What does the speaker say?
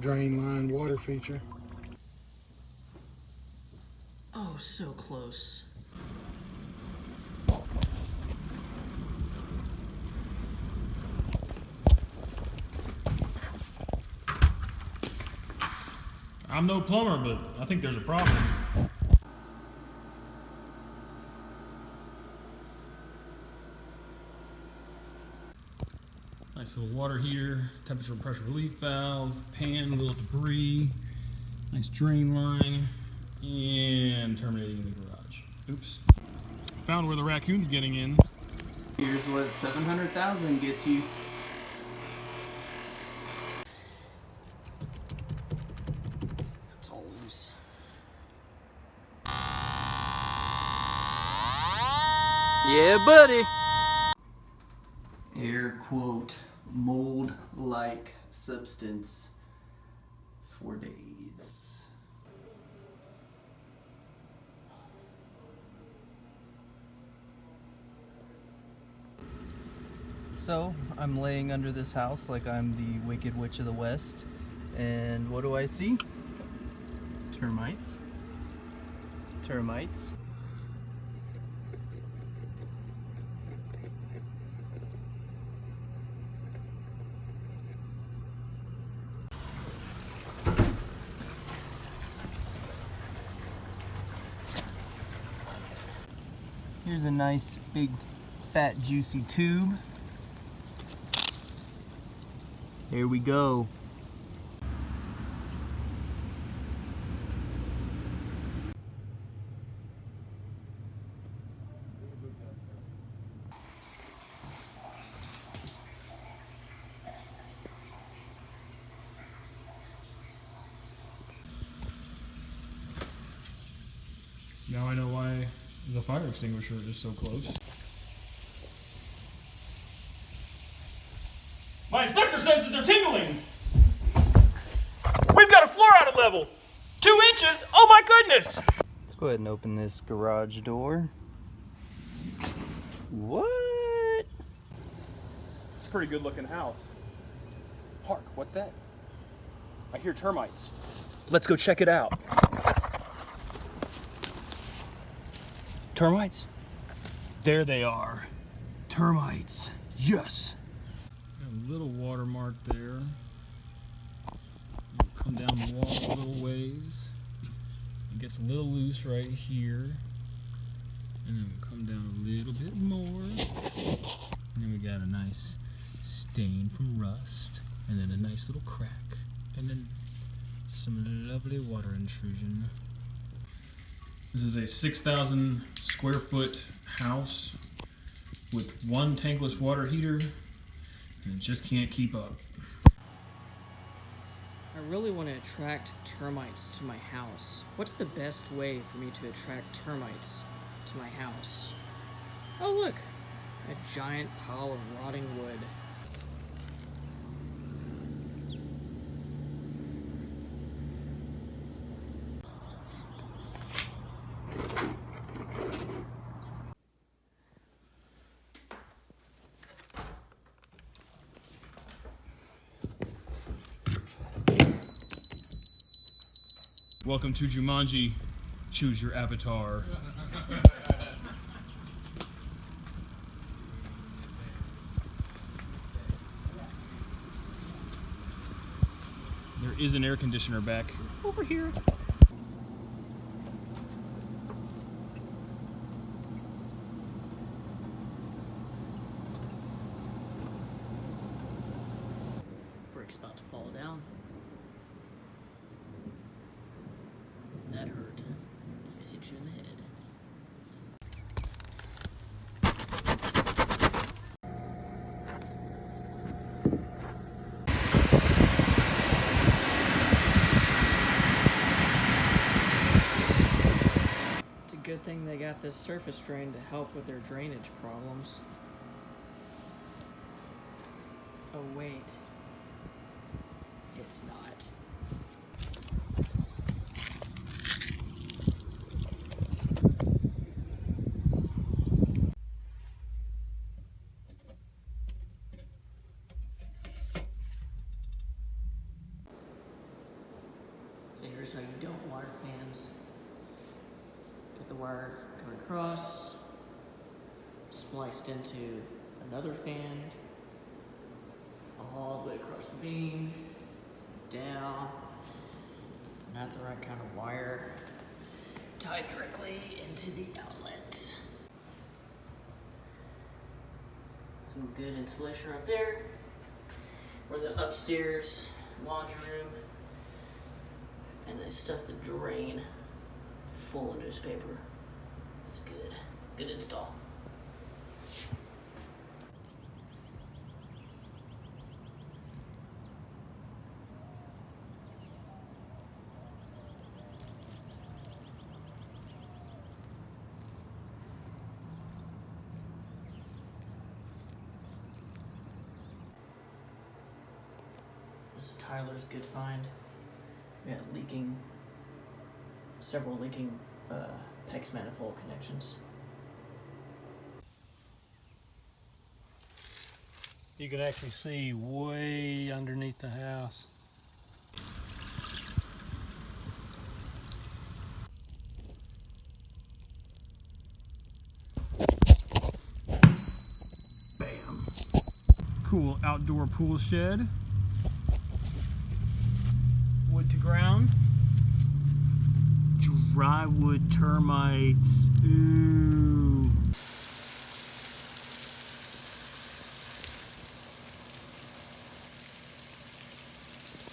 drain line water feature. Oh, so close. I'm no plumber, but I think there's a problem. Nice little water heater, temperature and pressure relief valve, pan, little debris, nice drain line, and terminating in the garage. Oops. Found where the raccoon's getting in. Here's what 700,000 gets you. It's all loose. Yeah, buddy. Air quote mold like substance for days. So, I'm laying under this house like I'm the Wicked Witch of the West. And what do I see? Termites. Termites. Here's a nice big fat juicy tube. Here we go. Now I know why the fire extinguisher is so close. My inspector senses are tingling! We've got a floor out of level! Two inches? Oh my goodness! Let's go ahead and open this garage door. What? It's a pretty good looking house. Hark, what's that? I hear termites. Let's go check it out. Termites? There they are. Termites. Yes. a little watermark there. Come down the wall a little ways. It gets a little loose right here. And then we'll come down a little bit more. And then we got a nice stain from rust. And then a nice little crack. And then some lovely water intrusion. This is a 6,000 square foot house with one tankless water heater and it just can't keep up. I really want to attract termites to my house. What's the best way for me to attract termites to my house? Oh, look! A giant pile of rotting wood. Welcome to Jumanji. Choose your avatar. There is an air conditioner back over here. Brick's about to fall down. That hurt. If it hit you in the head. It's a good thing they got this surface drain to help with their drainage problems. Oh, wait. It's not. Here's how you don't wire fans. Get the wire coming across, spliced into another fan, all the way across the beam, down, not the right kind of wire, tied directly into the outlet. Some good insulation right there. Or the upstairs laundry room. And they stuff the drain full of newspaper. It's good. Good install. This is Tyler's good find. We had leaking, several leaking uh, PEX manifold connections. You can actually see way underneath the house. Bam. Cool outdoor pool shed. To ground. Dry wood termites. Ooh.